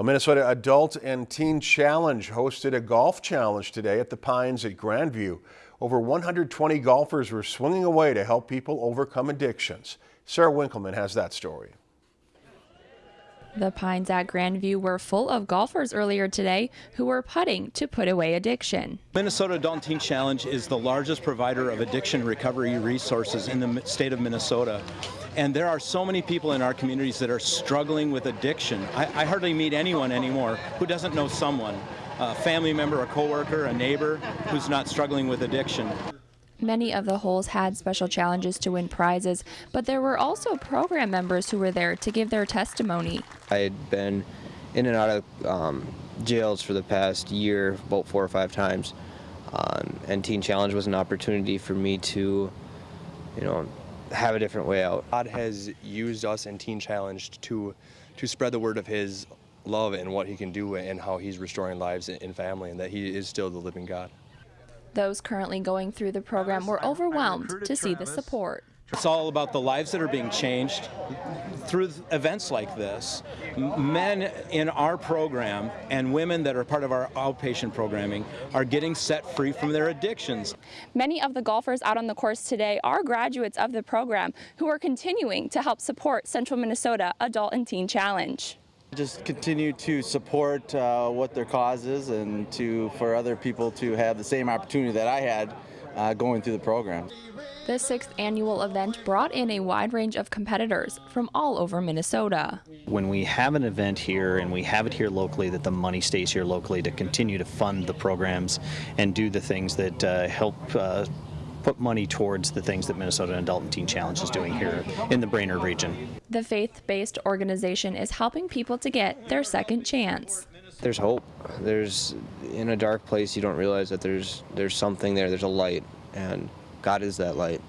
A Minnesota Adult and Teen Challenge hosted a golf challenge today at the Pines at Grandview. Over 120 golfers were swinging away to help people overcome addictions. Sarah Winkleman has that story. The Pines at Grandview were full of golfers earlier today who were putting to put away addiction. Minnesota Adult and Teen Challenge is the largest provider of addiction recovery resources in the state of Minnesota. And there are so many people in our communities that are struggling with addiction. I, I hardly meet anyone anymore who doesn't know someone, a family member, a coworker, a neighbor who's not struggling with addiction. Many of the holes had special challenges to win prizes, but there were also program members who were there to give their testimony. I had been in and out of um, jails for the past year, about four or five times, um, and Teen Challenge was an opportunity for me to, you know, have a different way out. God has used us in Teen Challenge to to spread the word of His love and what He can do and how He's restoring lives and family, and that He is still the living God. Those currently going through the program were overwhelmed to see the support. It's all about the lives that are being changed through events like this. Men in our program and women that are part of our outpatient programming are getting set free from their addictions. Many of the golfers out on the course today are graduates of the program who are continuing to help support Central Minnesota Adult and Teen Challenge. Just continue to support uh, what their cause is and to for other people to have the same opportunity that I had uh, going through the program. The sixth annual event brought in a wide range of competitors from all over Minnesota. When we have an event here and we have it here locally, that the money stays here locally to continue to fund the programs and do the things that uh, help uh, put money towards the things that Minnesota Adult and Teen Challenge is doing here in the Brainerd region. The faith-based organization is helping people to get their second chance. There's hope. There's in a dark place you don't realize that there's there's something there. There's a light and God is that light.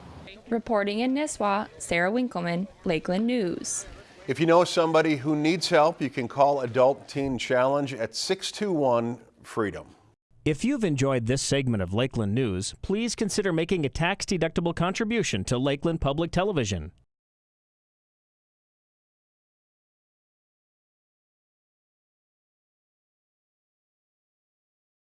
Reporting in Nisswa, Sarah Winkleman, Lakeland News. If you know somebody who needs help, you can call Adult Teen Challenge at 621 Freedom. If you've enjoyed this segment of Lakeland News, please consider making a tax-deductible contribution to Lakeland Public Television.